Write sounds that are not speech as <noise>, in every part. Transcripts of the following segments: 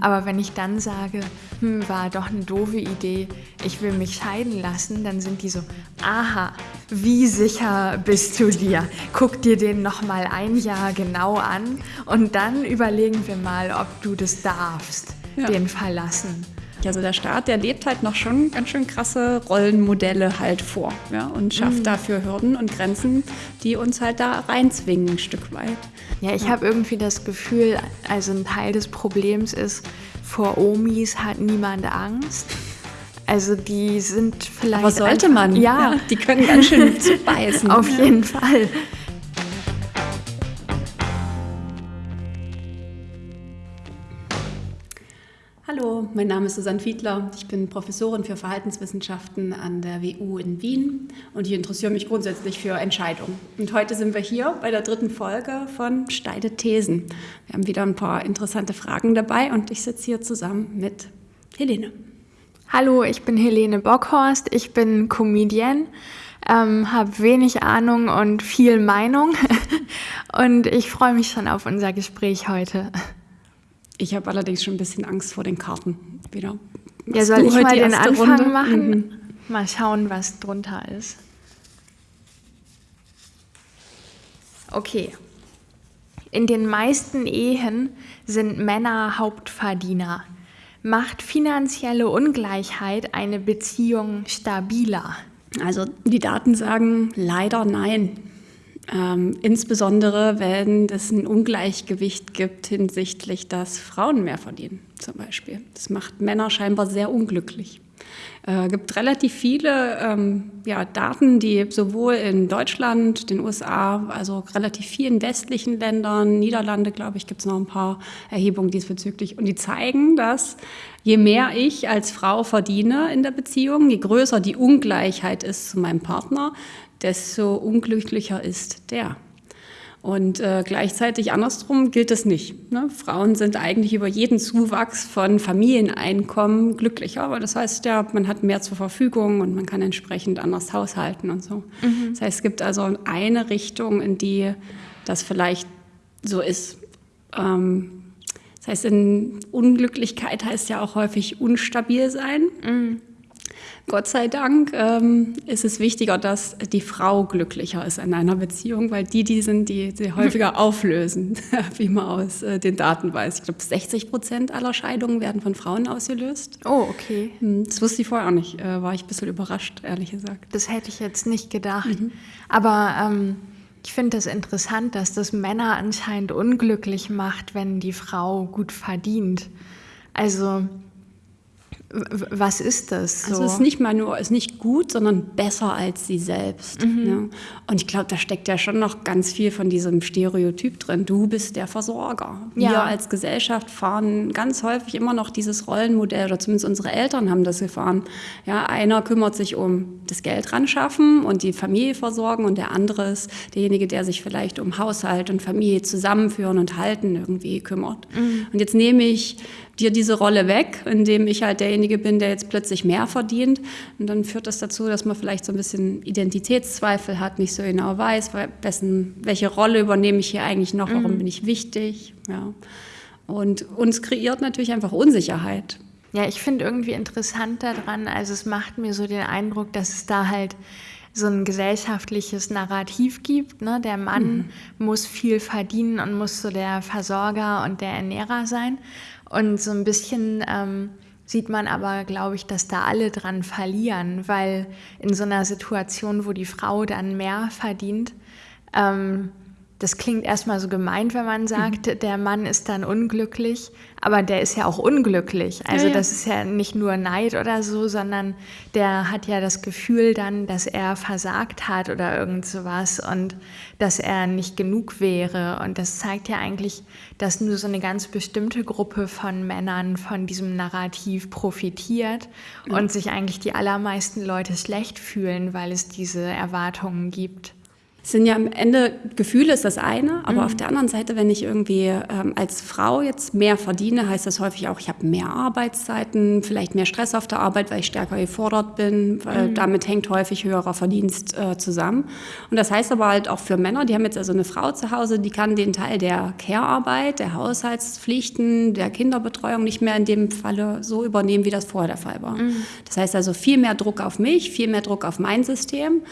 Aber wenn ich dann sage, hm, war doch eine doofe Idee, ich will mich scheiden lassen, dann sind die so, aha, wie sicher bist du dir? Guck dir den noch mal ein Jahr genau an und dann überlegen wir mal, ob du das darfst, ja. den verlassen. Also der Staat, der lebt halt noch schon ganz schön krasse Rollenmodelle halt vor ja, und schafft mhm. dafür Hürden und Grenzen, die uns halt da reinzwingen ein Stück weit. Ja, ich ja. habe irgendwie das Gefühl, also ein Teil des Problems ist, vor Omis hat niemand Angst. Also die sind vielleicht. Aber sollte einfach, man? Ja. ja. Die können ganz schön <laughs> zubeißen. Auf jeden Fall. Mein Name ist Susanne Fiedler. Ich bin Professorin für Verhaltenswissenschaften an der WU in Wien und ich interessiere mich grundsätzlich für Entscheidungen. Und heute sind wir hier bei der dritten Folge von Steide Thesen. Wir haben wieder ein paar interessante Fragen dabei und ich sitze hier zusammen mit Helene. Hallo, ich bin Helene Bockhorst. Ich bin Comedian, ähm, habe wenig Ahnung und viel Meinung <laughs> und ich freue mich schon auf unser Gespräch heute. Ich habe allerdings schon ein bisschen Angst vor den Karten wieder. Ja, soll ich mal den Anfang Runde? machen? Mhm. Mal schauen, was drunter ist. Okay. In den meisten Ehen sind Männer Hauptverdiener. Macht finanzielle Ungleichheit eine Beziehung stabiler? Also die Daten sagen leider nein. Ähm, insbesondere, wenn es ein Ungleichgewicht gibt hinsichtlich, dass Frauen mehr verdienen, zum Beispiel. Das macht Männer scheinbar sehr unglücklich. Es äh, gibt relativ viele ähm, ja, Daten, die sowohl in Deutschland, den USA, also relativ vielen westlichen Ländern, Niederlande, glaube ich, gibt es noch ein paar Erhebungen diesbezüglich. Und die zeigen, dass je mehr ich als Frau verdiene in der Beziehung, je größer die Ungleichheit ist zu meinem Partner, desto unglücklicher ist der. Und äh, gleichzeitig andersrum gilt es nicht. Ne? Frauen sind eigentlich über jeden Zuwachs von Familieneinkommen glücklicher, aber das heißt ja, man hat mehr zur Verfügung und man kann entsprechend anders haushalten und so. Mhm. Das heißt, es gibt also eine Richtung, in die das vielleicht so ist. Ähm, das heißt, in Unglücklichkeit heißt ja auch häufig unstabil sein. Mhm. Gott sei Dank ähm, ist es wichtiger, dass die Frau glücklicher ist in einer Beziehung, weil die die sind, die sie <laughs> häufiger auflösen, <laughs> wie man aus äh, den Daten weiß. Ich glaube, 60 Prozent aller Scheidungen werden von Frauen ausgelöst. Oh, okay. Hm, das wusste ich vorher auch nicht. Äh, war ich ein bisschen überrascht, ehrlich gesagt. Das hätte ich jetzt nicht gedacht. Mhm. Aber ähm, ich finde es das interessant, dass das Männer anscheinend unglücklich macht, wenn die Frau gut verdient. Also was ist das? So? Also es ist nicht mal nur, ist nicht gut, sondern besser als sie selbst. Mhm. Ja. Und ich glaube, da steckt ja schon noch ganz viel von diesem Stereotyp drin. Du bist der Versorger. Ja. Wir als Gesellschaft fahren ganz häufig immer noch dieses Rollenmodell, oder zumindest unsere Eltern haben das gefahren. Ja, einer kümmert sich um das Geld ran schaffen und die Familie versorgen und der andere ist derjenige, der sich vielleicht um Haushalt und Familie zusammenführen und halten irgendwie kümmert. Mhm. Und jetzt nehme ich dir diese Rolle weg, indem ich halt derjenige bin, der jetzt plötzlich mehr verdient. Und dann führt das dazu, dass man vielleicht so ein bisschen Identitätszweifel hat, nicht so genau weiß, wessen, welche Rolle übernehme ich hier eigentlich noch, warum mhm. bin ich wichtig. Ja. Und uns kreiert natürlich einfach Unsicherheit. Ja, ich finde irgendwie interessant daran, also es macht mir so den Eindruck, dass es da halt so ein gesellschaftliches Narrativ gibt. Ne? Der Mann mhm. muss viel verdienen und muss so der Versorger und der Ernährer sein. Und so ein bisschen ähm, sieht man aber, glaube ich, dass da alle dran verlieren, weil in so einer Situation, wo die Frau dann mehr verdient, ähm, das klingt erstmal so gemeint, wenn man sagt, mhm. der Mann ist dann unglücklich, aber der ist ja auch unglücklich. Also ja, ja. das ist ja nicht nur Neid oder so, sondern der hat ja das Gefühl dann, dass er versagt hat oder irgend sowas und dass er nicht genug wäre. Und das zeigt ja eigentlich, dass nur so eine ganz bestimmte Gruppe von Männern von diesem Narrativ profitiert mhm. und sich eigentlich die allermeisten Leute schlecht fühlen, weil es diese Erwartungen gibt. Sind ja am Ende, Gefühle ist das eine, aber mhm. auf der anderen Seite, wenn ich irgendwie ähm, als Frau jetzt mehr verdiene, heißt das häufig auch, ich habe mehr Arbeitszeiten, vielleicht mehr Stress auf der Arbeit, weil ich stärker gefordert bin, weil mhm. damit hängt häufig höherer Verdienst äh, zusammen. Und das heißt aber halt auch für Männer, die haben jetzt also eine Frau zu Hause, die kann den Teil der Care-Arbeit, der Haushaltspflichten, der Kinderbetreuung nicht mehr in dem Falle so übernehmen, wie das vorher der Fall war. Mhm. Das heißt also viel mehr Druck auf mich, viel mehr Druck auf mein System.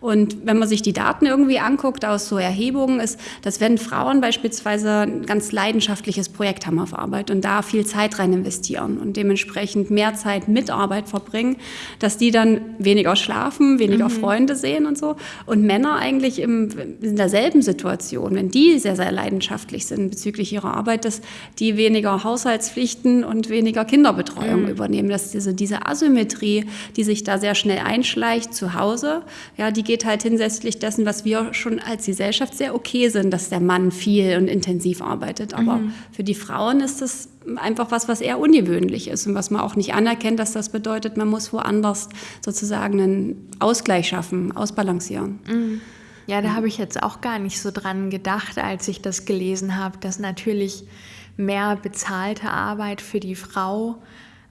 Und wenn man sich die Daten irgendwie anguckt aus so Erhebungen, ist, dass wenn Frauen beispielsweise ein ganz leidenschaftliches Projekt haben auf Arbeit und da viel Zeit rein investieren und dementsprechend mehr Zeit mit Arbeit verbringen, dass die dann weniger schlafen, weniger mhm. Freunde sehen und so. Und Männer eigentlich im, in derselben Situation, wenn die sehr, sehr leidenschaftlich sind bezüglich ihrer Arbeit, dass die weniger Haushaltspflichten und weniger Kinderbetreuung mhm. übernehmen. Dass diese, diese Asymmetrie, die sich da sehr schnell einschleicht zu Hause, ja, die geht halt hinsichtlich dessen, was wir schon als Gesellschaft sehr okay sind, dass der Mann viel und intensiv arbeitet. Aber mhm. für die Frauen ist das einfach was, was eher ungewöhnlich ist und was man auch nicht anerkennt, dass das bedeutet, man muss woanders sozusagen einen Ausgleich schaffen, ausbalancieren. Mhm. Ja, da habe ich jetzt auch gar nicht so dran gedacht, als ich das gelesen habe, dass natürlich mehr bezahlte Arbeit für die Frau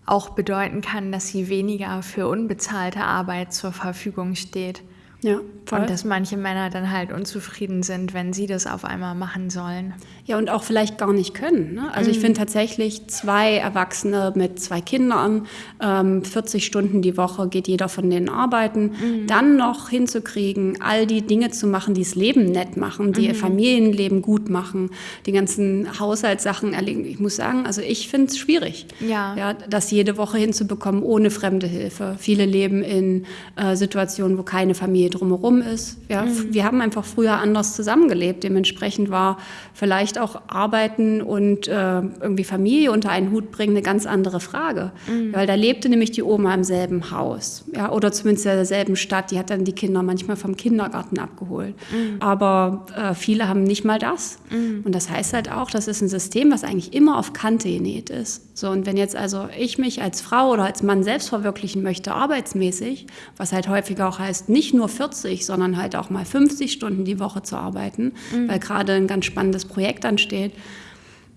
auch bedeuten kann, dass sie weniger für unbezahlte Arbeit zur Verfügung steht. Ja, voll. Und dass manche Männer dann halt unzufrieden sind, wenn sie das auf einmal machen sollen. Ja, und auch vielleicht gar nicht können. Ne? Also mhm. ich finde tatsächlich zwei Erwachsene mit zwei Kindern, ähm, 40 Stunden die Woche geht jeder von denen arbeiten, mhm. dann noch hinzukriegen, all die Dinge zu machen, die das Leben nett machen, die mhm. ihr Familienleben gut machen, die ganzen Haushaltssachen erlegen. Ich muss sagen, also ich finde es schwierig, ja. ja. das jede Woche hinzubekommen ohne fremde Hilfe. Viele leben in äh, Situationen, wo keine Familie drumherum ist. Ja, mhm. Wir haben einfach früher anders zusammengelebt. Dementsprechend war vielleicht auch Arbeiten und äh, irgendwie Familie unter einen Hut bringen eine ganz andere Frage. Mhm. Weil da lebte nämlich die Oma im selben Haus. Ja, oder zumindest in derselben Stadt. Die hat dann die Kinder manchmal vom Kindergarten abgeholt. Mhm. Aber äh, viele haben nicht mal das. Mhm. Und das heißt halt auch, das ist ein System, was eigentlich immer auf Kante genäht ist. So, und wenn jetzt also ich mich als Frau oder als Mann selbst verwirklichen möchte, arbeitsmäßig, was halt häufiger auch heißt, nicht nur 40, sondern halt auch mal 50 Stunden die Woche zu arbeiten, mhm. weil gerade ein ganz spannendes Projekt ansteht,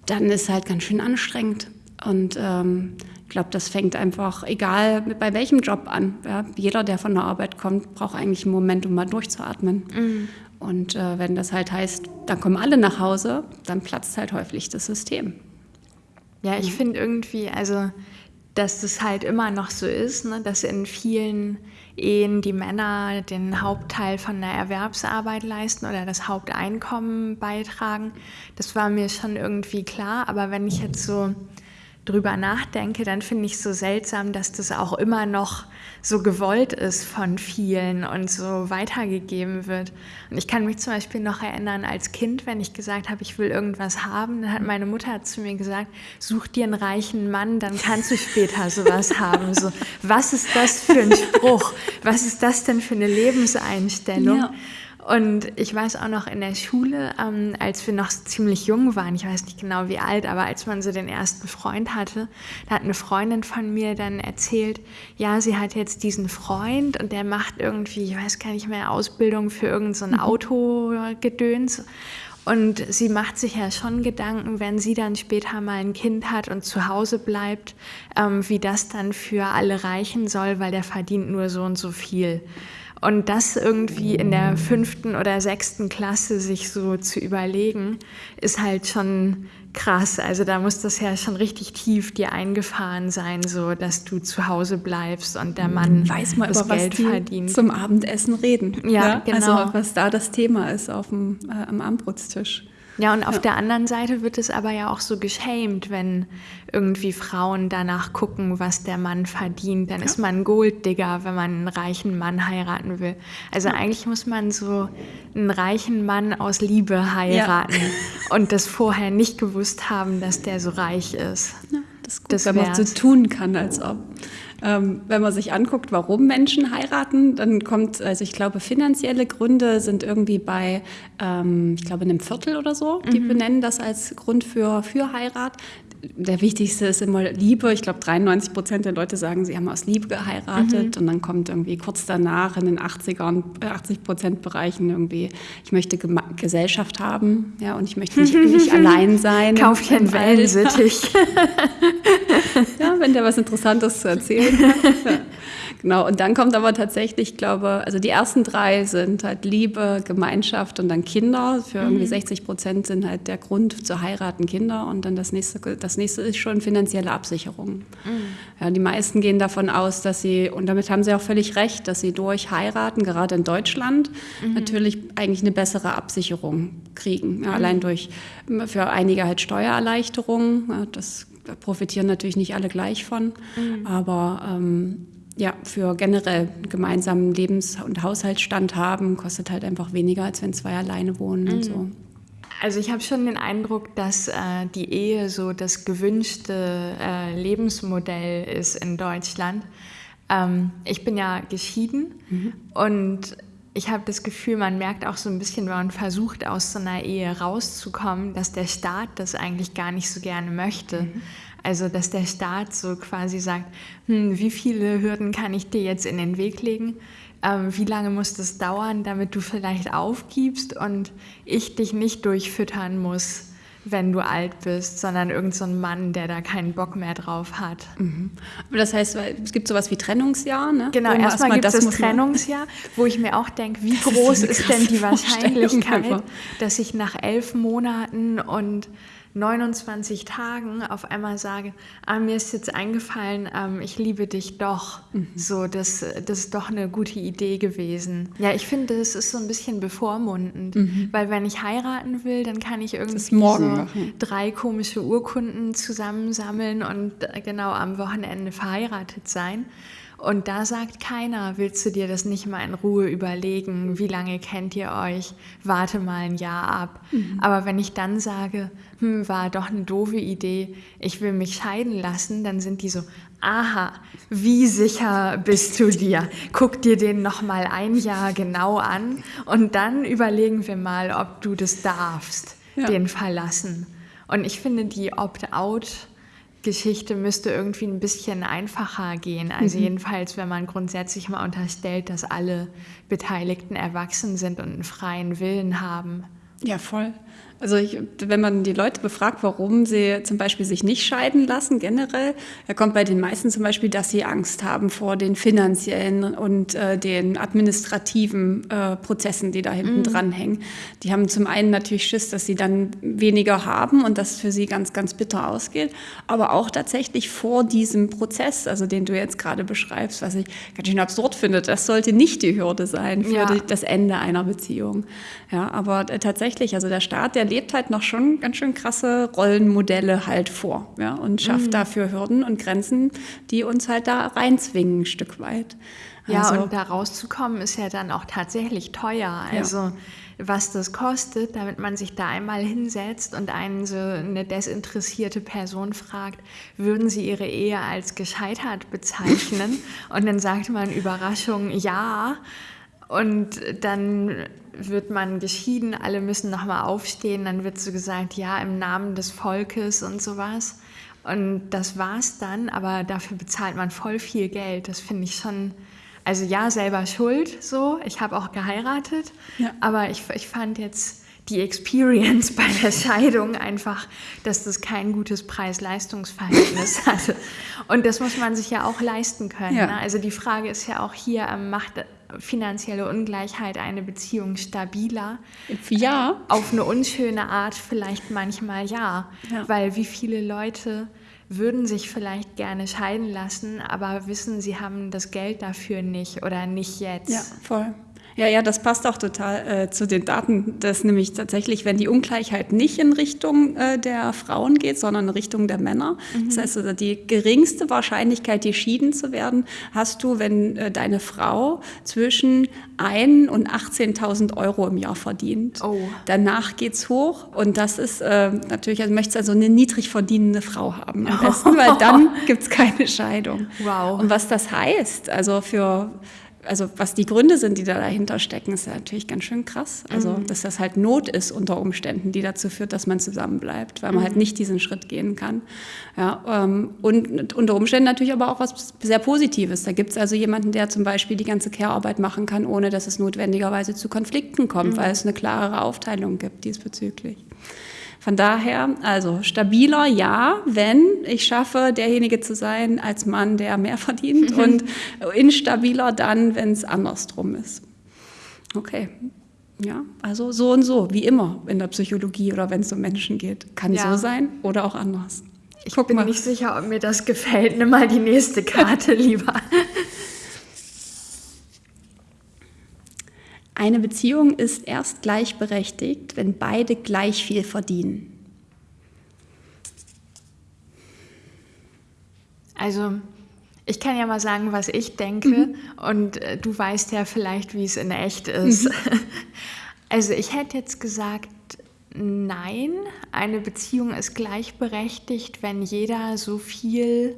dann ist halt ganz schön anstrengend. Und ähm, ich glaube, das fängt einfach, egal bei welchem Job an. Ja, jeder, der von der Arbeit kommt, braucht eigentlich einen Moment, um mal durchzuatmen. Mhm. Und äh, wenn das halt heißt, dann kommen alle nach Hause, dann platzt halt häufig das System. Ja, ich finde irgendwie, also, dass das halt immer noch so ist, ne, dass in vielen Ehen die Männer den Hauptteil von der Erwerbsarbeit leisten oder das Haupteinkommen beitragen. Das war mir schon irgendwie klar, aber wenn ich jetzt so drüber nachdenke, dann finde ich es so seltsam, dass das auch immer noch so gewollt ist von vielen und so weitergegeben wird. Und ich kann mich zum Beispiel noch erinnern, als Kind, wenn ich gesagt habe, ich will irgendwas haben, dann hat meine Mutter zu mir gesagt, such dir einen reichen Mann, dann kannst du später sowas <laughs> haben. So, was ist das für ein Spruch? Was ist das denn für eine Lebenseinstellung? Ja. Und ich weiß auch noch in der Schule, ähm, als wir noch ziemlich jung waren, ich weiß nicht genau wie alt, aber als man so den ersten Freund hatte, da hat eine Freundin von mir dann erzählt, ja, sie hat jetzt diesen Freund und der macht irgendwie, ich weiß gar nicht mehr, Ausbildung für irgendein so mhm. Autogedöns. Und sie macht sich ja schon Gedanken, wenn sie dann später mal ein Kind hat und zu Hause bleibt, ähm, wie das dann für alle reichen soll, weil der verdient nur so und so viel. Und das irgendwie in der fünften oder sechsten Klasse sich so zu überlegen, ist halt schon krass. Also da muss das ja schon richtig tief dir eingefahren sein, so dass du zu Hause bleibst und der Mann weiß mal das über Geld was die verdient. zum Abendessen reden. Ja, ja, genau. Also was da das Thema ist auf dem äh, am Abendbrotstisch. Ja, und auf ja. der anderen Seite wird es aber ja auch so geschämt, wenn irgendwie Frauen danach gucken, was der Mann verdient. Dann ja. ist man Golddigger, wenn man einen reichen Mann heiraten will. Also ja. eigentlich muss man so einen reichen Mann aus Liebe heiraten <laughs> und das vorher nicht gewusst haben, dass der so reich ist. Ja, das ist gut, das wenn man so tun kann, als ob. Ähm, wenn man sich anguckt, warum Menschen heiraten, dann kommt, also ich glaube, finanzielle Gründe sind irgendwie bei, ähm, ich glaube, einem Viertel oder so. Die mhm. benennen das als Grund für, für Heirat der wichtigste ist immer Liebe. Ich glaube, 93 Prozent der Leute sagen, sie haben aus Liebe geheiratet. Mhm. Und dann kommt irgendwie kurz danach in den 80er 80 Prozent Bereichen irgendwie, ich möchte Gema Gesellschaft haben. Ja, und ich möchte nicht, nicht <laughs> allein sein. Kauf dir einen Wellensittich. <laughs> ja, wenn der was Interessantes zu erzählen <laughs> hat. Genau, und dann kommt aber tatsächlich, ich glaube, also die ersten drei sind halt Liebe, Gemeinschaft und dann Kinder. Für irgendwie 60 mhm. Prozent sind halt der Grund zu heiraten Kinder. Und dann das nächste, das nächste ist schon finanzielle Absicherung. Mhm. Ja, die meisten gehen davon aus, dass sie, und damit haben sie auch völlig recht, dass sie durch heiraten, gerade in Deutschland, mhm. natürlich eigentlich eine bessere Absicherung kriegen. Ja, allein durch, für einige halt Steuererleichterungen. Ja, das profitieren natürlich nicht alle gleich von. Mhm. Aber ähm, ja, für generell gemeinsamen Lebens- und Haushaltsstand haben, kostet halt einfach weniger, als wenn zwei alleine wohnen mhm. und so. Also ich habe schon den Eindruck, dass äh, die Ehe so das gewünschte äh, Lebensmodell ist in Deutschland. Ähm, ich bin ja geschieden mhm. und ich habe das Gefühl, man merkt auch so ein bisschen, wenn man versucht, aus so einer Ehe rauszukommen, dass der Staat das eigentlich gar nicht so gerne möchte. Mhm. Also, dass der Staat so quasi sagt, hm, wie viele Hürden kann ich dir jetzt in den Weg legen? Ähm, wie lange muss das dauern, damit du vielleicht aufgibst und ich dich nicht durchfüttern muss, wenn du alt bist, sondern irgendein so Mann, der da keinen Bock mehr drauf hat. Mhm. Aber das heißt, es gibt sowas wie Trennungsjahr, ne? Genau, erstmal gibt das Trennungsjahr, wo ich mir auch denke, wie groß ist, ist denn die Wahrscheinlichkeit, dass ich nach elf Monaten und 29 Tagen auf einmal sage, ah, mir ist jetzt eingefallen, ähm, ich liebe dich doch. Mhm. So, das, das ist doch eine gute Idee gewesen. Ja, ich finde, das ist so ein bisschen bevormundend, mhm. weil wenn ich heiraten will, dann kann ich irgendwie so drei komische Urkunden zusammensammeln und äh, genau am Wochenende verheiratet sein. Und da sagt keiner, willst du dir das nicht mal in Ruhe überlegen? Wie lange kennt ihr euch? Warte mal ein Jahr ab. Mhm. Aber wenn ich dann sage, hm, war doch eine doofe Idee, ich will mich scheiden lassen, dann sind die so, aha, wie sicher bist du dir? Guck dir den noch mal ein Jahr genau an und dann überlegen wir mal, ob du das darfst, ja. den verlassen. Und ich finde die Opt-out Geschichte müsste irgendwie ein bisschen einfacher gehen. Also mhm. jedenfalls, wenn man grundsätzlich mal unterstellt, dass alle Beteiligten erwachsen sind und einen freien Willen haben. Ja, voll. Also ich, wenn man die Leute befragt, warum sie zum Beispiel sich nicht scheiden lassen generell, da kommt bei den meisten zum Beispiel, dass sie Angst haben vor den finanziellen und äh, den administrativen äh, Prozessen, die da hinten mhm. dran hängen. Die haben zum einen natürlich Schiss, dass sie dann weniger haben und das für sie ganz, ganz bitter ausgeht, aber auch tatsächlich vor diesem Prozess, also den du jetzt gerade beschreibst, was ich ganz schön absurd finde, das sollte nicht die Hürde sein für ja. die, das Ende einer Beziehung. Ja, aber äh, tatsächlich, also der Staat, der lebt halt noch schon ganz schön krasse Rollenmodelle halt vor ja, und schafft mhm. dafür Hürden und Grenzen, die uns halt da reinzwingen ein Stück weit. Ja, also, und da rauszukommen ist ja dann auch tatsächlich teuer. Also ja. was das kostet, damit man sich da einmal hinsetzt und einen so eine desinteressierte Person fragt, würden Sie Ihre Ehe als gescheitert bezeichnen? <laughs> und dann sagt man Überraschung, ja. Und dann wird man geschieden, alle müssen nochmal aufstehen, dann wird so gesagt, ja, im Namen des Volkes und sowas. Und das war's dann, aber dafür bezahlt man voll viel Geld. Das finde ich schon, also ja, selber schuld so. Ich habe auch geheiratet, ja. aber ich, ich fand jetzt die Experience <laughs> bei der Scheidung einfach, dass das kein gutes Preis-Leistungs-Verhältnis <laughs> hatte. Und das muss man sich ja auch leisten können. Ja. Ne? Also die Frage ist ja auch hier, ähm, macht finanzielle Ungleichheit eine Beziehung stabiler? Ja. Auf eine unschöne Art vielleicht manchmal ja. ja. Weil wie viele Leute würden sich vielleicht gerne scheiden lassen, aber wissen, sie haben das Geld dafür nicht oder nicht jetzt. Ja, voll. Ja, ja, das passt auch total äh, zu den Daten, dass nämlich tatsächlich, wenn die Ungleichheit nicht in Richtung äh, der Frauen geht, sondern in Richtung der Männer, mhm. das heißt also die geringste Wahrscheinlichkeit, geschieden zu werden, hast du, wenn äh, deine Frau zwischen 1 und 18.000 Euro im Jahr verdient. Oh. Danach geht's hoch und das ist äh, natürlich, also möchtest also eine niedrig verdienende Frau haben am besten, weil dann <laughs> gibt's keine Scheidung. Wow. Und was das heißt, also für also was die Gründe sind, die da dahinter stecken, ist ja natürlich ganz schön krass. Also, mhm. dass das halt Not ist unter Umständen, die dazu führt, dass man zusammenbleibt, weil man halt mhm. halt nicht diesen Schritt gehen kann. Ja, ähm, und unter Umständen natürlich aber auch was sehr Positives. Da gibt es also jemanden, der zum Beispiel die ganze Care-Arbeit machen kann, ohne dass es notwendigerweise zu Konflikten kommt, mhm. weil es eine klarere Aufteilung gibt diesbezüglich. Von daher, also stabiler ja, wenn ich schaffe, derjenige zu sein als Mann, der mehr verdient und instabiler dann, wenn es andersrum ist. Okay. Ja, also so und so, wie immer in der Psychologie oder wenn es um Menschen geht. Kann ja. so sein oder auch anders. Ich Guck bin mal. nicht sicher, ob mir das gefällt. Nimm mal die nächste Karte <laughs> lieber. Eine Beziehung ist erst gleichberechtigt, wenn beide gleich viel verdienen. Also, ich kann ja mal sagen, was ich denke, mhm. und äh, du weißt ja vielleicht, wie es in echt ist. Mhm. <laughs> Also, ich hätte jetzt gesagt, nein, eine Beziehung ist gleichberechtigt, wenn jeder so viel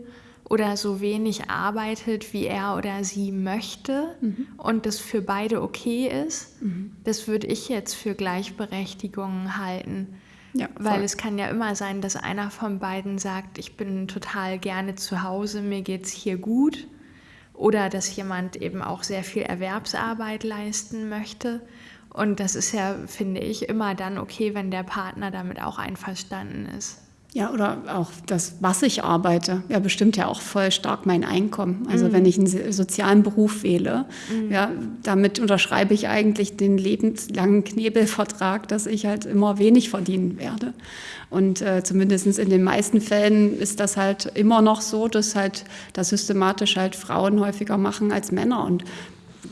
oder so wenig arbeitet, wie er oder sie möchte mhm. und das für beide okay ist, mhm. das würde ich jetzt für Gleichberechtigung halten. Ja, Weil es kann ja immer sein, dass einer von beiden sagt, ich bin total gerne zu Hause, mir geht es hier gut. Oder dass jemand eben auch sehr viel Erwerbsarbeit leisten möchte. Und das ist ja, finde ich, immer dann okay, wenn der Partner damit auch einverstanden ist. Ja, oder auch das, was ich arbeite, ja, bestimmt ja auch voll stark mein Einkommen. Also mhm. wenn ich einen sozialen Beruf wähle, mhm. ja, damit unterschreibe ich eigentlich den lebenslangen Knebelvertrag, dass ich halt immer wenig verdienen werde. Und äh, zumindest in den meisten Fällen ist das halt immer noch so, dass halt das systematisch halt Frauen häufiger machen als Männer. Und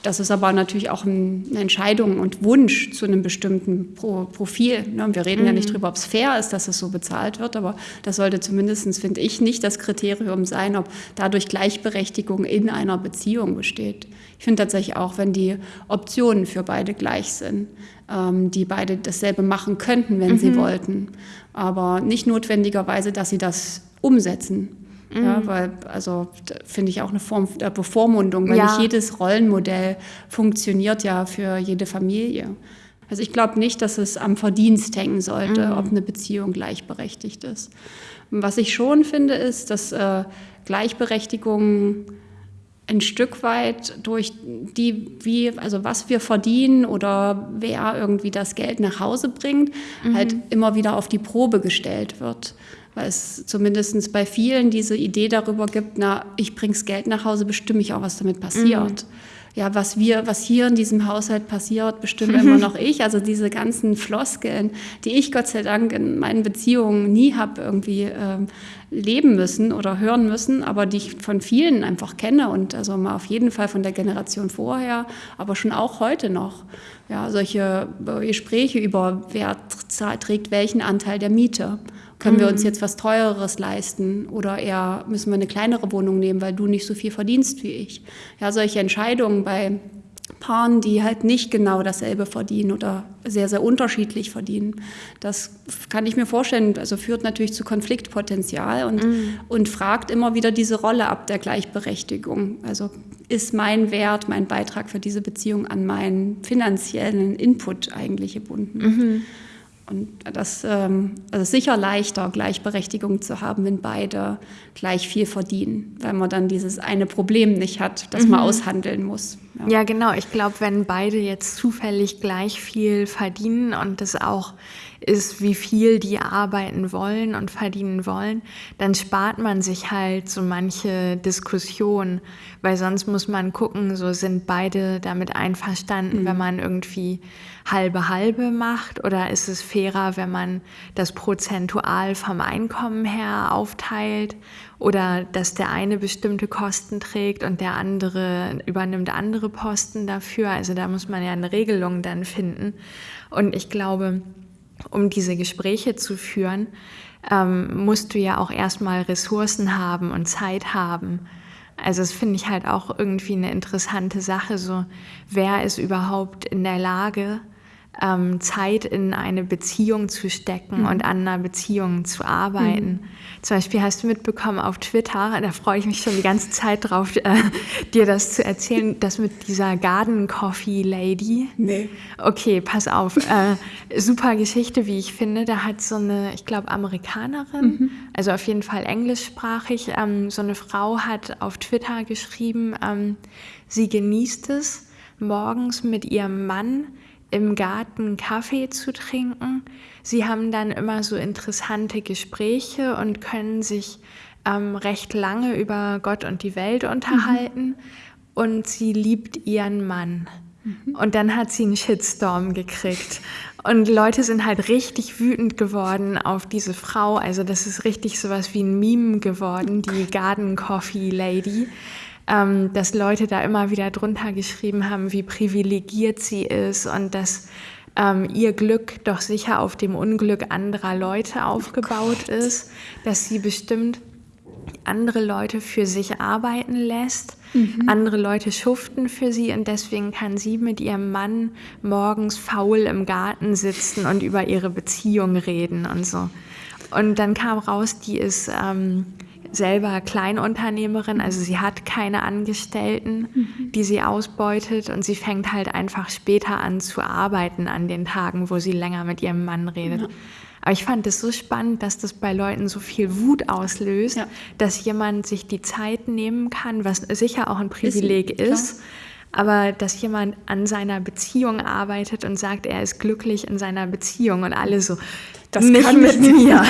das ist aber natürlich auch eine Entscheidung und Wunsch zu einem bestimmten Profil. Ne? Wir reden mhm. ja nicht mhm. darüber, ob es fair ist, dass es so bezahlt wird, aber das sollte zumindest, finde ich, nicht das Kriterium sein, ob dadurch Gleichberechtigung in einer Beziehung besteht. Ich finde tatsächlich auch, wenn die Optionen für beide gleich sind, ähm, die beide dasselbe machen könnten, wenn mhm. sie wollten, aber nicht notwendigerweise, dass sie das umsetzen. Mhm. Ja, weil, also finde ich auch eine Form der Bevormundung, weil ja. nicht jedes Rollenmodell funktioniert ja für jede Familie. Also ich glaube nicht, dass es am Verdienst hängen sollte, mhm. ob eine Beziehung gleichberechtigt ist. Was ich schon finde, ist, dass äh, Gleichberechtigung ein Stück weit durch die, wie, also was wir verdienen oder wer irgendwie das Geld nach Hause bringt, mhm. halt immer wieder auf die Probe gestellt wird weil es zumindest bei vielen diese Idee darüber gibt, na, ich bring's Geld nach Hause, bestimme ich auch, was damit passiert. Mhm. Ja, was wir, was hier in diesem Haushalt passiert, bestimme immer noch ich. Also diese ganzen Floskeln, die ich Gott sei Dank in meinen Beziehungen nie habe irgendwie äh, leben müssen oder hören müssen, aber die ich von vielen einfach kenne und also mal auf jeden Fall von der Generation vorher, aber schon auch heute noch. Ja, solche Gespräche über wer trägt welchen Anteil der Miete können wir uns mhm. jetzt was Teureres leisten oder eher müssen wir eine kleinere Wohnung nehmen, weil du nicht so viel verdienst wie ich? Ja, solche Entscheidungen bei Paaren, die halt nicht genau dasselbe verdienen oder sehr, sehr unterschiedlich verdienen. Das kann ich mir vorstellen, also führt natürlich zu Konfliktpotenzial und, mm. und fragt immer wieder diese Rolle ab der Gleichberechtigung. Also ist mein Wert, mein Beitrag für diese Beziehung an meinen finanziellen Input eigentlich gebunden? Mhm. Und das ähm, also sicher leichter, Gleichberechtigung zu haben, wenn beide gleich viel verdienen, weil man dann dieses eine Problem nicht hat, das mhm. man aushandeln muss. Ja, ja genau. Ich glaube, wenn beide jetzt zufällig gleich viel verdienen und das auch ist, wie viel die arbeiten wollen und verdienen wollen, dann spart man sich halt so manche Diskussion, weil sonst muss man gucken, so sind beide damit einverstanden, mhm. wenn man irgendwie halbe halbe macht oder ist es fairer, wenn man das prozentual vom Einkommen her aufteilt oder dass der eine bestimmte Kosten trägt und der andere übernimmt andere Posten dafür. Also da muss man ja eine Regelung dann finden. Und ich glaube, um diese Gespräche zu führen, ähm, musst du ja auch erstmal Ressourcen haben und Zeit haben. Also das finde ich halt auch irgendwie eine interessante Sache. So, wer ist überhaupt in der Lage, ähm, Zeit in eine Beziehung zu stecken mhm. und an einer Beziehung zu arbeiten. Mhm. Zum Beispiel hast du mitbekommen auf Twitter, da freue ich mich schon die ganze Zeit drauf, äh, dir das zu erzählen, das mit dieser Garden Coffee Lady. Nee. Okay, pass auf. Äh, super Geschichte, wie ich finde. Da hat so eine, ich glaube, Amerikanerin, mhm. also auf jeden Fall englischsprachig, ähm, so eine Frau hat auf Twitter geschrieben, ähm, sie genießt es, morgens mit ihrem Mann im Garten Kaffee zu trinken. Sie haben dann immer so interessante Gespräche und können sich ähm, recht lange über Gott und die Welt unterhalten. Mhm. Und sie liebt ihren Mann. Mhm. Und dann hat sie einen Shitstorm gekriegt. Und Leute sind halt richtig wütend geworden auf diese Frau. Also das ist richtig sowas wie ein Meme geworden, die Garden Coffee Lady ähm, dass Leute da immer wieder drunter geschrieben haben, wie privilegiert sie ist und dass ähm, ihr Glück doch sicher auf dem Unglück anderer Leute aufgebaut oh ist, dass sie bestimmt andere Leute für sich arbeiten lässt, mhm. andere Leute schuften für sie und deswegen kann sie mit ihrem Mann morgens faul im Garten sitzen und über ihre Beziehung reden und so. Und dann kam raus, die ist ähm, selber Kleinunternehmerin, also sie hat keine Angestellten, mhm. die sie ausbeutet und sie fängt halt einfach später an zu arbeiten an den Tagen, wo sie länger mit ihrem Mann redet. Ja. Aber ich fand es so spannend, dass das bei Leuten so viel Wut auslöst, ja. dass jemand sich die Zeit nehmen kann, was sicher auch ein Privileg ist, ist aber dass jemand an seiner Beziehung arbeitet und sagt, er ist glücklich in seiner Beziehung und alle so, das nicht kann mit mir.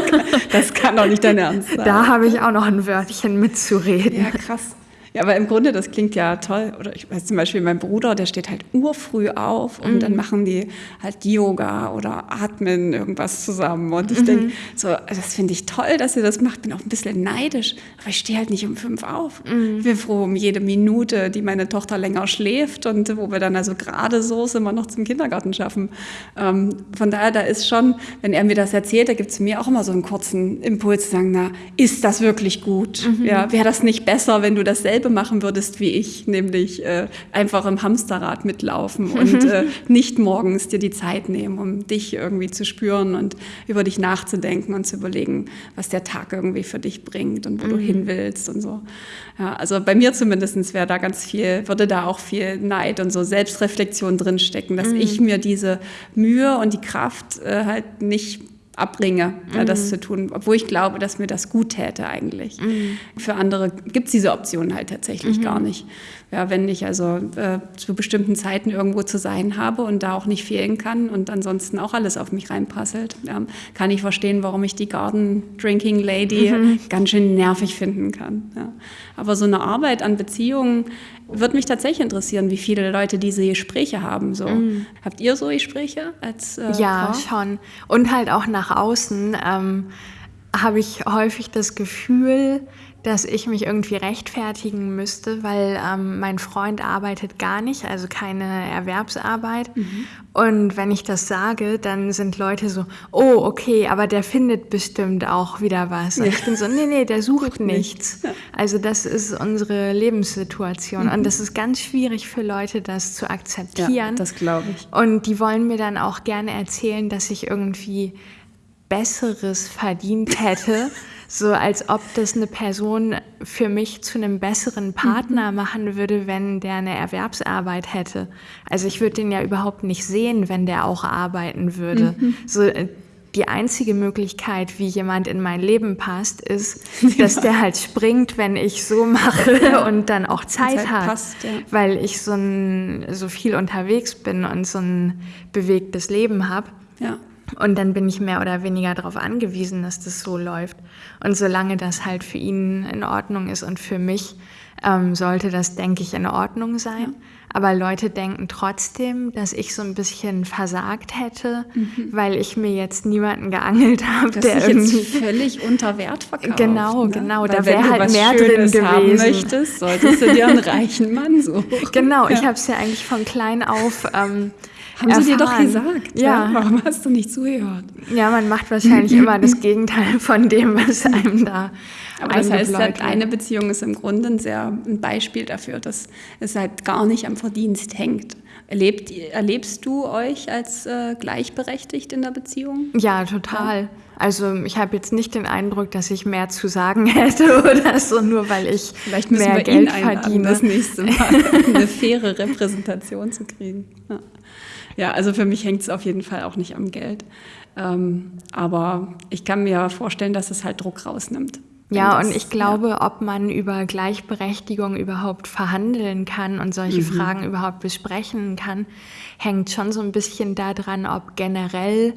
<laughs> das kann doch nicht dein Ernst sein. Da habe ich auch noch ein Wörtchen mitzureden. Ja, krass. Ja, aber im Grunde, das klingt ja toll. Oder ich weiß zum Beispiel, mein Bruder, der steht halt urfrüh auf und mhm. dann machen die halt Yoga oder atmen irgendwas zusammen. Und ich mhm. denke, so, das finde ich toll, dass ihr das macht. Bin auch ein bisschen neidisch, aber ich stehe halt nicht um fünf auf. Mhm. Ich bin froh um jede Minute, die meine Tochter länger schläft und wo wir dann also gerade so immer noch zum Kindergarten schaffen. Ähm, von daher, da ist schon, wenn er mir das erzählt, da gibt es mir auch immer so einen kurzen Impuls zu sagen, na, ist das wirklich gut? Mhm. Ja, wäre das nicht besser, wenn du das selbst dasselbe machen würdest wie ich, nämlich äh, einfach im Hamsterrad mitlaufen und <laughs> äh, nicht morgens dir die Zeit nehmen, um dich irgendwie zu spüren und über dich nachzudenken und zu überlegen, was der Tag irgendwie für dich bringt und wo mhm. du hin willst und so. Ja, also bei mir zumindest wäre da ganz viel, würde da auch viel Neid und so Selbstreflexion drinstecken, dass mhm. ich mir diese Mühe und die Kraft äh, halt nicht abbringe, mhm. das zu tun, obwohl ich glaube, dass mir das gut täte eigentlich. Mhm. Für andere gibt es diese Option halt tatsächlich mhm. gar nicht. Ja, wenn ich also äh, zu bestimmten Zeiten irgendwo zu sein habe und da auch nicht fehlen kann und ansonsten auch alles auf mich reinprasselt, ja, kann ich verstehen, warum ich die Garden Drinking Lady mhm. ganz schön nervig finden kann. Ja. Aber so eine Arbeit an Beziehungen würde mich tatsächlich interessieren, wie viele Leute diese Gespräche haben. So. Mhm. Habt ihr so Gespräche als äh, Ja, Frau? schon. Und halt auch nach außen ähm, habe ich häufig das Gefühl, dass ich mich irgendwie rechtfertigen müsste, weil ähm, mein Freund arbeitet gar nicht, also keine Erwerbsarbeit. Mhm. Und wenn ich das sage, dann sind Leute so, oh, okay, aber der findet bestimmt auch wieder was. Und ja. ich bin so, nee, nee, der <laughs> sucht nichts. Also das ist unsere Lebenssituation. Mhm. Und das ist ganz schwierig für Leute, das zu akzeptieren. Ja, das glaube ich. Und die wollen mir dann auch gerne erzählen, dass ich irgendwie Besseres verdient hätte. <laughs> so als ob das eine Person für mich zu einem besseren Partner mhm. machen würde, wenn der eine Erwerbsarbeit hätte. Also ich würde den ja überhaupt nicht sehen, wenn der auch arbeiten würde. Mhm. So äh, die einzige Möglichkeit, wie jemand in mein Leben passt, ist, <laughs> dass der halt springt, wenn ich so mache und dann auch Zeit, Zeit hat, passt, ja. weil ich so, ein, so viel unterwegs bin und so ein bewegtes Leben habe. Ja. Und dann bin ich mehr oder weniger darauf angewiesen, dass das so läuft. Und solange das halt für ihn in Ordnung ist und für mich, ähm, sollte das, denke ich, in Ordnung sein. Ja. Aber Leute denken trotzdem, dass ich so ein bisschen versagt hätte, mhm. weil ich mir jetzt niemanden geangelt <laughs> habe, das der irgendwie jetzt völlig unter Wert verkauft. Genau, ne? genau. Weil da wäre halt mehr Schönes drin gewesen. Haben möchtest, solltest du dir einen reichen Mann suchen. <laughs> Genau, ja. ich habe es ja eigentlich von klein auf ähm, haben erfahren. sie dir doch gesagt. Ja. ja. Warum hast du nicht zugehört? Ja, man macht wahrscheinlich <laughs> immer das Gegenteil von dem, was einem da Aber das heißt, halt, eine Beziehung ist im Grunde ein sehr ein Beispiel dafür, dass es halt gar nicht am Verdienst hängt. Erlebt, erlebst du euch als äh, gleichberechtigt in der Beziehung? Ja, total. Ja. Also ich habe jetzt nicht den Eindruck, dass ich mehr zu sagen <laughs> hätte oder so, nur weil ich Vielleicht müssen mehr wir Geld ihn verdiene. das nächste Mal <laughs> eine faire Repräsentation zu kriegen. Ja, ja also für mich hängt es auf jeden Fall auch nicht am Geld. Ähm, aber ich kann mir vorstellen, dass es halt Druck rausnimmt. Ja, das, und ich glaube, ja. ob man über Gleichberechtigung überhaupt verhandeln kann und solche mhm. Fragen überhaupt besprechen kann, hängt schon so ein bisschen daran, ob generell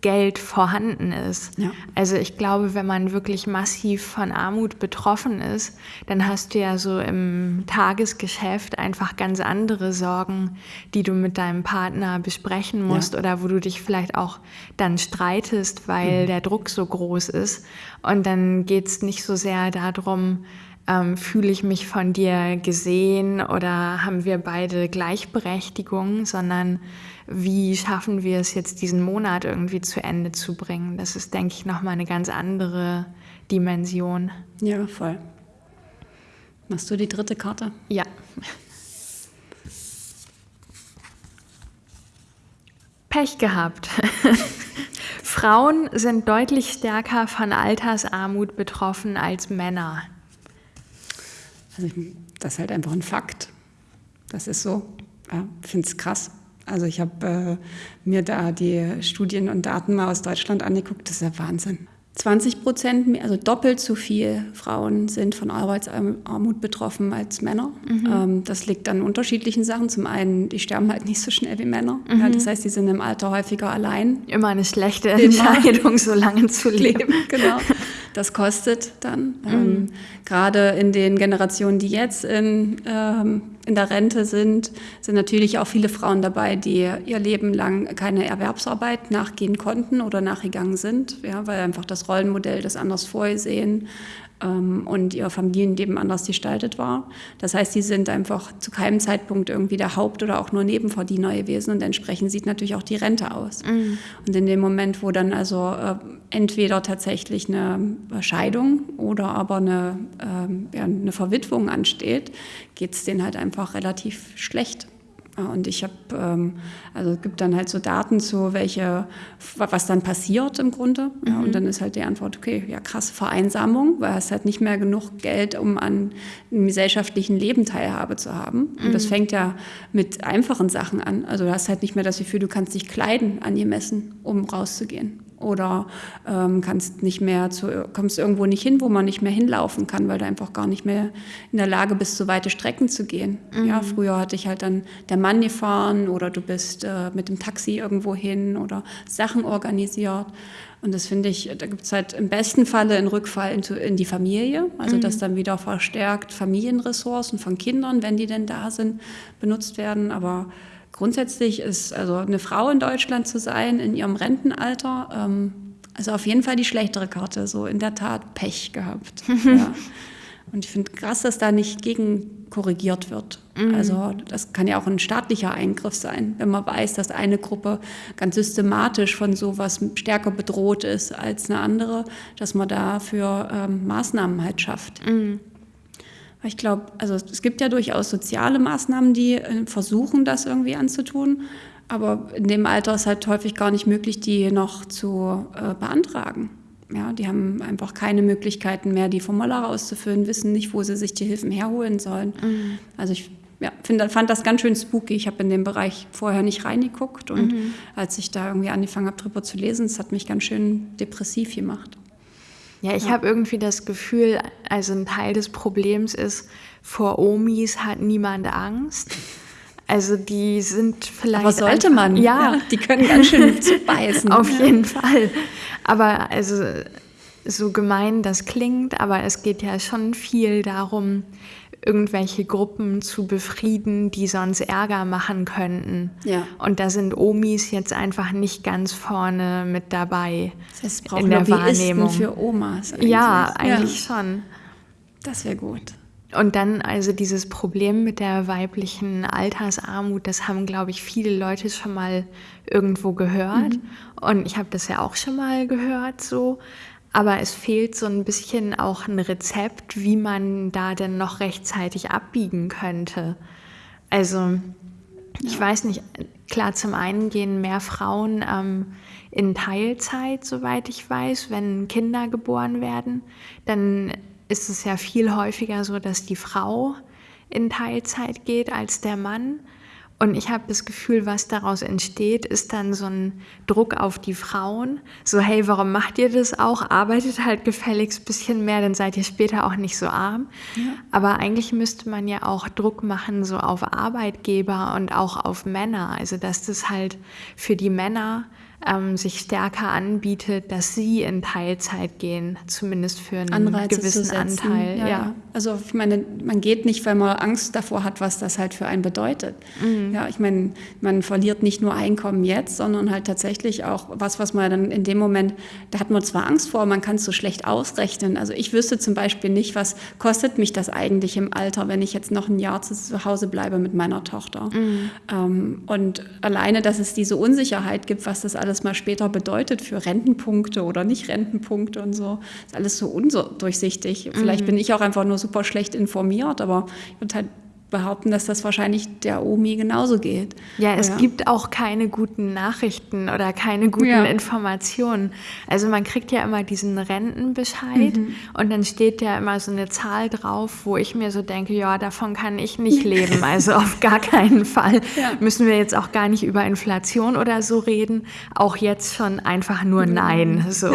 Geld vorhanden ist. Ja. Also ich glaube, wenn man wirklich massiv von Armut betroffen ist, dann hast du ja so im Tagesgeschäft einfach ganz andere Sorgen, die du mit deinem Partner besprechen musst ja. oder wo du dich vielleicht auch dann streitest, weil mhm. der Druck so groß ist. Und dann geht es nicht so sehr darum, ähm, fühle ich mich von dir gesehen oder haben wir beide Gleichberechtigung, sondern wie schaffen wir es jetzt, diesen Monat irgendwie zu Ende zu bringen? Das ist, denke ich, nochmal eine ganz andere Dimension. Ja, voll. Machst du die dritte Karte? Ja. Pech gehabt. <laughs> Frauen sind deutlich stärker von Altersarmut betroffen als Männer. Also das ist halt einfach ein Fakt. Das ist so. Ja, ich finde es krass. Also ich habe äh, mir da die Studien und Daten mal aus Deutschland angeguckt. Das ist ja Wahnsinn. 20 Prozent, mehr, also doppelt so viel Frauen sind von Arbeitsarmut betroffen als Männer. Mhm. Ähm, das liegt an unterschiedlichen Sachen. Zum einen, die sterben halt nicht so schnell wie Männer. Mhm. Ja, das heißt, die sind im Alter häufiger allein. Immer eine schlechte Entscheidung, so lange zu <laughs> leben. genau. Das kostet dann. Mhm. Ähm, gerade in den Generationen, die jetzt in, ähm, in der Rente sind, sind natürlich auch viele Frauen dabei, die ihr Leben lang keine Erwerbsarbeit nachgehen konnten oder nachgegangen sind, ja, weil einfach das Rollenmodell das anders vorgesehen ähm, und ihr Familienleben anders gestaltet war. Das heißt, sie sind einfach zu keinem Zeitpunkt irgendwie der Haupt- oder auch nur Nebenverdiener gewesen und entsprechend sieht natürlich auch die Rente aus. Mhm. Und in dem Moment, wo dann also äh, entweder tatsächlich eine Scheidung oder aber eine, äh, ja, eine Verwitwung ansteht, geht es denen halt einfach relativ schlecht. Und ich habe, ähm, also es gibt dann halt so Daten zu, welche, was dann passiert im Grunde. Mhm. Ja, und dann ist halt die Antwort, okay, ja krass, Vereinsamung, weil es halt nicht mehr genug Geld, um an einem gesellschaftlichen Leben Teilhabe zu haben. Und mhm. das fängt ja mit einfachen Sachen an. Also du hast halt nicht mehr das Gefühl, du kannst dich kleiden angemessen, um rauszugehen oder ähm, kannst nicht mehr zu, kommst irgendwo nicht hin, wo man nicht mehr hinlaufen kann, weil du einfach gar nicht mehr in der Lage bist, so weite Strecken zu gehen. Mhm. Ja, früher hatte ich halt dann der Mann gefahren oder du bist äh, mit dem Taxi irgendwo hin oder Sachen organisiert. Und das finde ich, da gibt es halt im besten Falle einen Rückfall in, in die Familie, also mhm. dass dann wieder verstärkt Familienressourcen von Kindern, wenn die denn da sind, benutzt werden. Aber grundsätzlich ist also eine Frau in Deutschland zu sein in ihrem Rentenalter, ähm, also auf jeden Fall die schlechtere Karte, so in der Tat Pech gehabt. <laughs> ja. Und ich finde krass, dass da nicht gegen korrigiert wird. Mhm. Also das kann ja auch ein staatlicher Eingriff sein, wenn man weiß, dass eine Gruppe ganz systematisch von sowas stärker bedroht ist als eine andere, dass man dafür ähm, Maßnahmen halt schafft. Mhm. Ich glaube, also es gibt ja durchaus soziale Maßnahmen, die äh, versuchen, das irgendwie anzutun. Aber in dem Alter ist halt häufig gar nicht möglich, die noch zu äh, beantragen. Ja, die haben einfach keine Möglichkeiten mehr, die Formulare auszufüllen, wissen nicht, wo sie sich die Hilfen herholen sollen. Mhm. Also ich ja, find, fand das ganz schön spooky. Ich habe in dem Bereich vorher nicht reingeguckt und mhm. als ich da irgendwie angefangen habe, drüber zu lesen, es hat mich ganz schön depressiv gemacht. Ja, ich ja. habe irgendwie das Gefühl, also ein Teil des Problems ist, vor Omis hat niemand Angst. Also die sind vielleicht. Aber sollte man? Ja. Die können ganz schön <laughs> zubeißen. Auf jeden Fall. Aber also so gemein das klingt, aber es geht ja schon viel darum, irgendwelche Gruppen zu befrieden, die sonst Ärger machen könnten. Ja. Und da sind Omis jetzt einfach nicht ganz vorne mit dabei das heißt, es braucht in der Wahrnehmung. für Omas. Eigentlich. Ja, eigentlich ja. schon. Das wäre gut. Und dann also dieses Problem mit der weiblichen Altersarmut, das haben, glaube ich, viele Leute schon mal irgendwo gehört. Mhm. Und ich habe das ja auch schon mal gehört so. Aber es fehlt so ein bisschen auch ein Rezept, wie man da denn noch rechtzeitig abbiegen könnte. Also ich weiß nicht, klar, zum einen gehen mehr Frauen ähm, in Teilzeit, soweit ich weiß, wenn Kinder geboren werden. Dann ist es ja viel häufiger so, dass die Frau in Teilzeit geht als der Mann. Und ich habe das Gefühl, was daraus entsteht, ist dann so ein Druck auf die Frauen. So, hey, warum macht ihr das auch? Arbeitet halt gefälligst ein bisschen mehr, dann seid ihr später auch nicht so arm. Ja. Aber eigentlich müsste man ja auch Druck machen, so auf Arbeitgeber und auch auf Männer. Also, dass das halt für die Männer ähm, sich stärker anbietet, dass sie in Teilzeit gehen, zumindest für einen Anreize gewissen Anteil. Ja, ja. Also ich meine, man geht nicht, weil man Angst davor hat, was das halt für einen bedeutet. Mhm. Ja, ich meine, man verliert nicht nur Einkommen jetzt, sondern halt tatsächlich auch was, was man dann in dem Moment, da hat man zwar Angst vor, man kann es so schlecht ausrechnen. Also ich wüsste zum Beispiel nicht, was kostet mich das eigentlich im Alter, wenn ich jetzt noch ein Jahr zu Hause bleibe mit meiner Tochter. Mhm. Ähm, und alleine, dass es diese Unsicherheit gibt, was das alles alles mal später bedeutet für Rentenpunkte oder nicht Rentenpunkte und so. Ist alles so undurchsichtig. Vielleicht mhm. bin ich auch einfach nur super schlecht informiert, aber ich würde halt behaupten, dass das wahrscheinlich der Omi genauso geht. Ja, es ja. gibt auch keine guten Nachrichten oder keine guten ja. Informationen. Also man kriegt ja immer diesen Rentenbescheid mhm. und dann steht ja immer so eine Zahl drauf, wo ich mir so denke, ja, davon kann ich nicht leben. Also auf <laughs> gar keinen Fall ja. müssen wir jetzt auch gar nicht über Inflation oder so reden. Auch jetzt schon einfach nur mhm. Nein. So.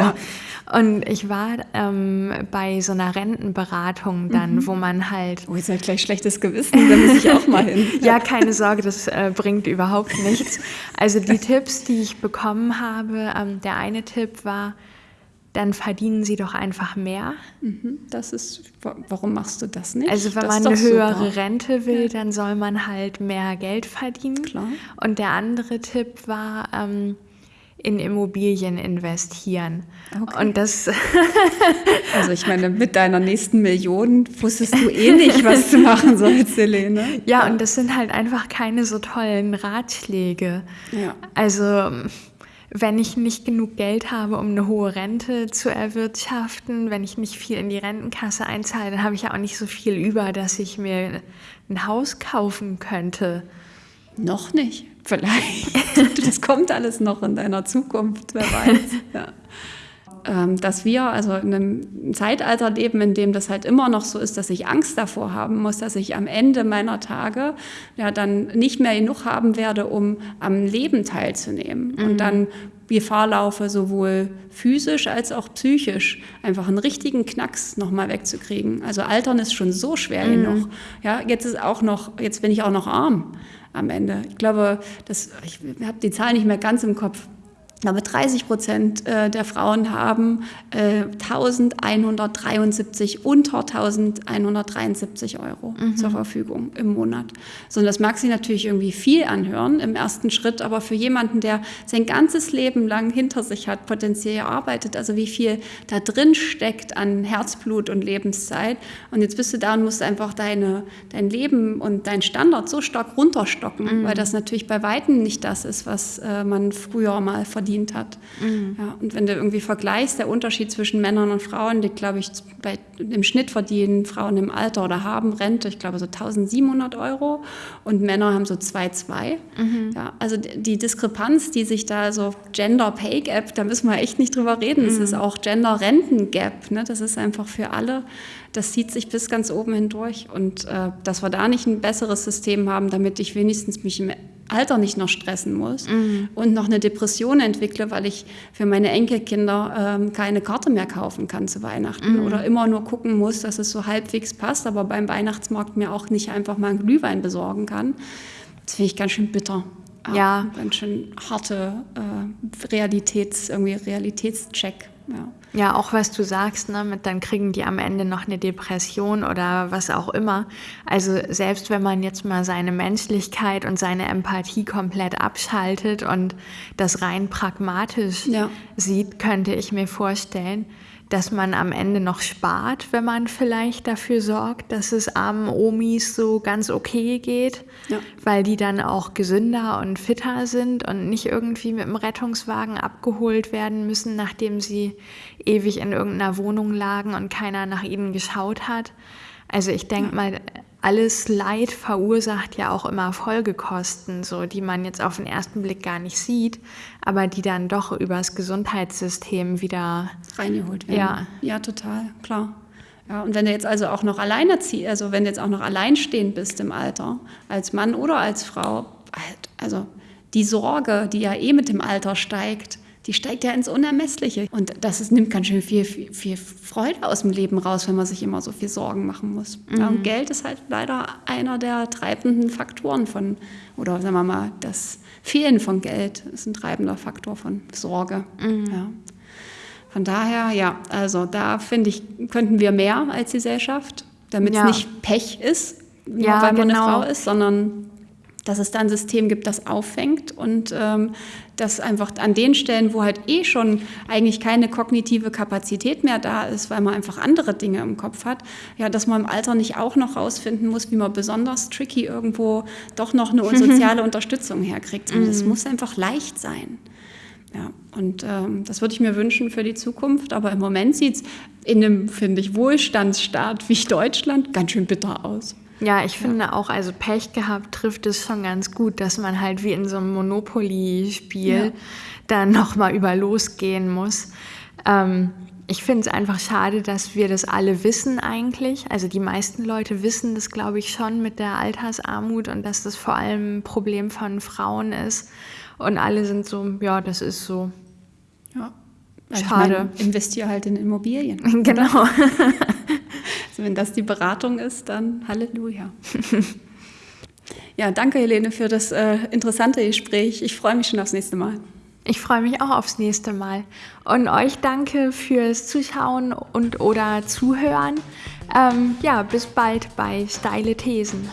Und ich war ähm, bei so einer Rentenberatung dann, mhm. wo man halt. Oh, jetzt habe ich gleich schlechtes Gewissen, da muss ich auch mal hin. <laughs> ja, keine Sorge, das äh, bringt überhaupt nichts. Also die Tipps, die ich bekommen habe, ähm, der eine Tipp war, dann verdienen sie doch einfach mehr. Mhm, das ist, warum machst du das nicht? Also wenn das man eine höhere super. Rente will, dann soll man halt mehr Geld verdienen. Klar. Und der andere Tipp war, ähm, in Immobilien investieren. Okay. Und das. <laughs> also ich meine, mit deiner nächsten Million wusstest du eh nicht, was du machen sollst, Helene. Ja, ja, und das sind halt einfach keine so tollen Ratschläge. Ja. Also wenn ich nicht genug Geld habe, um eine hohe Rente zu erwirtschaften, wenn ich nicht viel in die Rentenkasse einzahle, dann habe ich ja auch nicht so viel über, dass ich mir ein Haus kaufen könnte. Noch nicht. Vielleicht. <laughs> das kommt alles noch in deiner Zukunft, wer weiß. Ja. Ähm, dass wir also in einem Zeitalter leben, in dem das halt immer noch so ist, dass ich Angst davor haben muss, dass ich am Ende meiner Tage ja dann nicht mehr genug haben werde, um am Leben teilzunehmen. Mhm. Und dann Gefahr laufe, sowohl physisch als auch psychisch einfach einen richtigen Knacks nochmal wegzukriegen. Also Altern ist schon so schwer mhm. genug. Ja, jetzt ist auch noch, jetzt bin ich auch noch arm am Ende. Ich glaube, das, ich habe die Zahl nicht mehr ganz im Kopf, aber 30 Prozent äh, der Frauen haben 1173, äh, unter 1173 Euro mhm. zur Verfügung im Monat. So, und das mag sich natürlich irgendwie viel anhören im ersten Schritt, aber für jemanden, der sein ganzes Leben lang hinter sich hat, potenziell arbeitet, also wie viel da drin steckt an Herzblut und Lebenszeit. Und jetzt bist du da und musst einfach deine, dein Leben und dein Standard so stark runterstocken, mhm. weil das natürlich bei Weitem nicht das ist, was äh, man früher mal verdient verdient hat. Mhm. Ja, und wenn du irgendwie vergleichst, der Unterschied zwischen Männern und Frauen liegt, glaube ich, bei, im Schnitt verdienen Frauen im Alter oder haben Rente, ich glaube, so 1700 Euro und Männer haben so 2,2. Mhm. Ja, also die Diskrepanz, die sich da so Gender Pay Gap, da müssen wir echt nicht drüber reden. Es mhm. ist auch Gender Renten Gap. Ne? Das ist einfach für alle das zieht sich bis ganz oben hindurch. Und äh, dass wir da nicht ein besseres System haben, damit ich wenigstens mich im Alter nicht noch stressen muss mhm. und noch eine Depression entwickle, weil ich für meine Enkelkinder ähm, keine Karte mehr kaufen kann zu Weihnachten mhm. oder immer nur gucken muss, dass es so halbwegs passt, aber beim Weihnachtsmarkt mir auch nicht einfach mal einen Glühwein besorgen kann. Das finde ich ganz schön bitter. Ja. Ganz schön harte äh, Realitäts, irgendwie Realitätscheck. Ja. Ja, auch was du sagst, ne, mit dann kriegen die am Ende noch eine Depression oder was auch immer. Also selbst wenn man jetzt mal seine Menschlichkeit und seine Empathie komplett abschaltet und das rein pragmatisch ja. sieht, könnte ich mir vorstellen, dass man am Ende noch spart, wenn man vielleicht dafür sorgt, dass es armen Omis so ganz okay geht, ja. weil die dann auch gesünder und fitter sind und nicht irgendwie mit dem Rettungswagen abgeholt werden müssen, nachdem sie ewig in irgendeiner Wohnung lagen und keiner nach ihnen geschaut hat. Also ich denke ja. mal, alles Leid verursacht ja auch immer Folgekosten, so die man jetzt auf den ersten Blick gar nicht sieht, aber die dann doch übers Gesundheitssystem wieder reingeholt werden. Ja, ja total, klar. Ja, und wenn du jetzt also auch noch alleinerziehend, also wenn du jetzt auch noch alleinstehend bist im Alter, als Mann oder als Frau, also die Sorge, die ja eh mit dem Alter steigt, die steigt ja ins Unermessliche. Und das ist, nimmt ganz schön viel, viel, viel, Freude aus dem Leben raus, wenn man sich immer so viel Sorgen machen muss. Mhm. Ja, und Geld ist halt leider einer der treibenden Faktoren von, oder sagen wir mal, das Fehlen von Geld ist ein treibender Faktor von Sorge. Mhm. Ja. Von daher, ja, also da finde ich, könnten wir mehr als Gesellschaft, damit es ja. nicht Pech ist, ja, weil man genau. eine Frau ist, sondern dass es da ein System gibt, das auffängt und ähm, dass einfach an den Stellen, wo halt eh schon eigentlich keine kognitive Kapazität mehr da ist, weil man einfach andere Dinge im Kopf hat, ja, dass man im Alter nicht auch noch rausfinden muss, wie man besonders tricky irgendwo doch noch eine <laughs> soziale Unterstützung herkriegt. Und das mhm. muss einfach leicht sein. Ja, und ähm, das würde ich mir wünschen für die Zukunft. Aber im Moment sieht es in einem, finde ich, Wohlstandsstaat wie Deutschland ganz schön bitter aus. Ja, ich finde ja. auch, also Pech gehabt trifft es schon ganz gut, dass man halt wie in so einem Monopoly-Spiel ja. dann nochmal über losgehen muss. Ähm, ich finde es einfach schade, dass wir das alle wissen eigentlich. Also die meisten Leute wissen das, glaube ich, schon mit der Altersarmut und dass das vor allem ein Problem von Frauen ist. Und alle sind so, ja, das ist so. Ja. Also Schade. Ich mein, investiere halt in Immobilien. <laughs> Genau. Also wenn das die Beratung ist, dann Halleluja. <laughs> ja, danke Helene für das äh, interessante Gespräch. Ich freue mich schon aufs nächste Mal. Ich freue mich auch aufs nächste Mal. Und euch danke fürs Zuschauen und oder Zuhören. Ähm, ja, bis bald bei Steile Thesen.